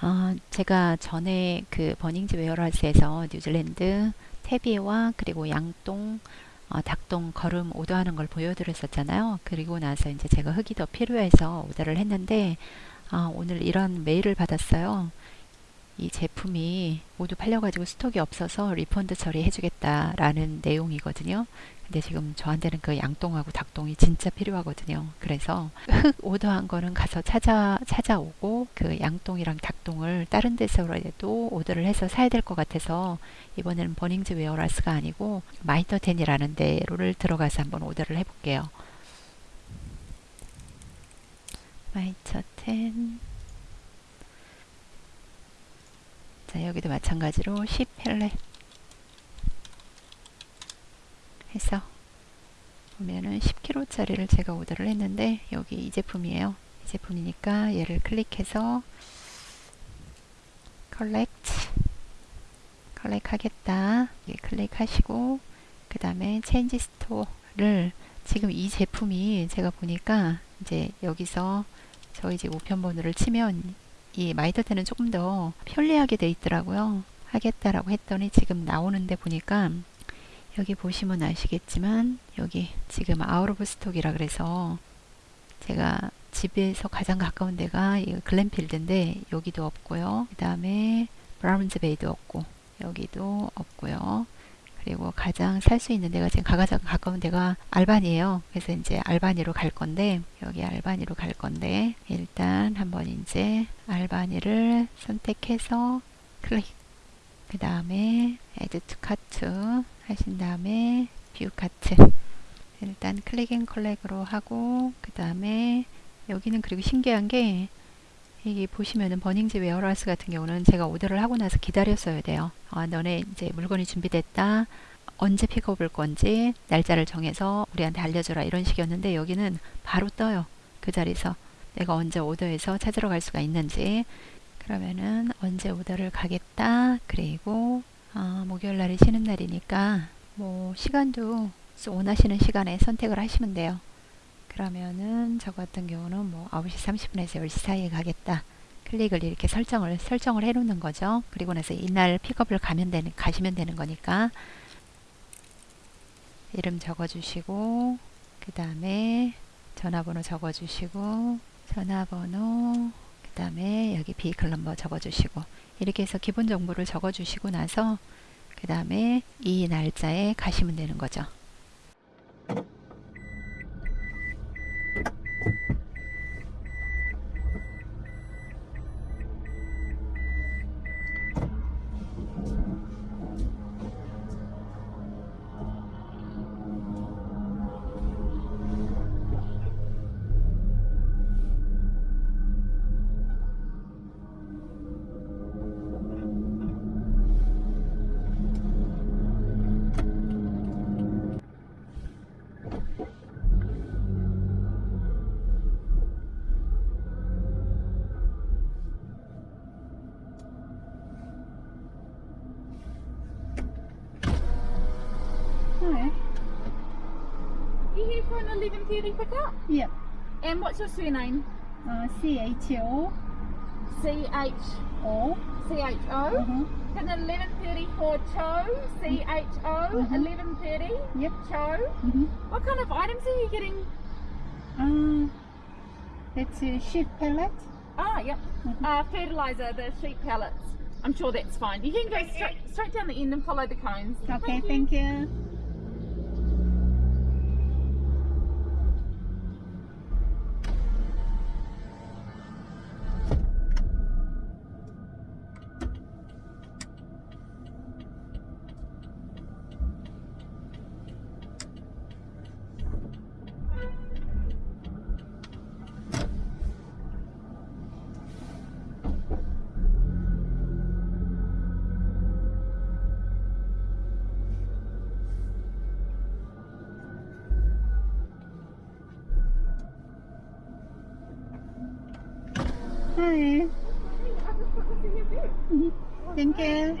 아, 제가 전에 그 Bunnings Warehouse에서 뉴질랜드 퇴비와 그리고 양똥, 어, 닭똥 거름 오더하는 걸 보여드렸었잖아요. 그리고 나서 이제 제가 흙이 더 필요해서 오더를 했는데 아, 오늘 이런 메일을 받았어요. 이 제품이 모두 팔려가지고 stock이 없어서 refund 처리해주겠다라는 내용이거든요. 근데 지금 저한테는 그 양똥하고 닭똥이 진짜 필요하거든요. 그래서 흙 오더한 거는 가서 찾아 찾아오고 그 양똥이랑 닭똥을 다른 데서라도 오더를 해서 사야 될 것 같아서 이번에는 Bunnings Warehouse가 아니고 Mitre 10이라는 데로를 들어가서 한번 오더를 해볼게요. Mitre 10 자 여기도 마찬가지로 sheep pellet 해서 보면은 10kg 짜리를 제가 오더를 했는데 여기 이 제품이에요. 이 제품이니까 얘를 클릭해서 collect collect 하겠다. 클릭하시고 그 다음에 change store를 지금 이 제품이 제가 보니까 이제 여기서 저희 집 우편번호를 치면 이 Mitre 10은 조금 더 편리하게 돼 있더라고요. 하겠다라고 했더니 지금 나오는데 보니까 여기 보시면 아시겠지만 여기 지금 out of stock이라 그래서 제가 집에서 가장 가까운 데가 글렌필드인데 여기도 없고요. 그 다음에 브라운즈 베이도 없고 여기도 없고요. 그리고 가장 살 수 있는 데가 지금 가장 가까운 데가 알바니에요. 그래서 이제 알바니로 갈 건데 여기 알바니로 갈 건데 일단 한번 이제 알바니를 선택해서 클릭 그 다음에 add to cart 하신 다음에 view cart 일단 click and collect로 하고 그 다음에 여기는 그리고 신기한 게 이게 보시면은 Bunnings Warehouse 같은 경우는 제가 오더를 하고 나서 기다렸어야 돼요. 아, 너네 이제 물건이 준비됐다. 언제 픽업 올 건지 날짜를 정해서 우리한테 알려줘라 이런 식이었는데 여기는 바로 떠요. 그 자리에서 내가 언제 오더해서 찾으러 갈 수가 있는지 그러면은 언제 오더를 가겠다. 그리고 어, 목요일 날이 쉬는 날이니까 뭐 시간도 원하시는 시간에 선택을 하시면 돼요. 그러면은 저 같은 경우는 뭐 9시 30분에서 10시 사이에 가겠다. 클릭을 이렇게 설정을 설정을 해 놓는 거죠. 그리고 나서 이날 픽업을 가면 되는 가시면 되는 거니까 이름 적어 주시고 그다음에 전화번호 적어 주시고 전화번호 그다음에 여기 비클 넘버 적어 주시고 이렇게 해서 기본 정보를 적어 주시고 나서 그 다음에 이 날짜에 가시면 되는 거죠. You here for an 11.30 pickup? Yeah. And what's your surname? Uh, C H O. C-H... O. C-H-O? Uh-huh. Can 11.30 for Cho? C-H-O? Mhm. 11.30? Yep. Cho? Mm-hmm. What kind of items are you getting? Uh, it's a sheep pellet. Ah, yep. Mhm. Uh, fertilizer, the sheep pellets. I'm sure that's fine. You can go straight, straight down the end and follow the cones. Okay, thank you. Hi. Mhm. Thank you.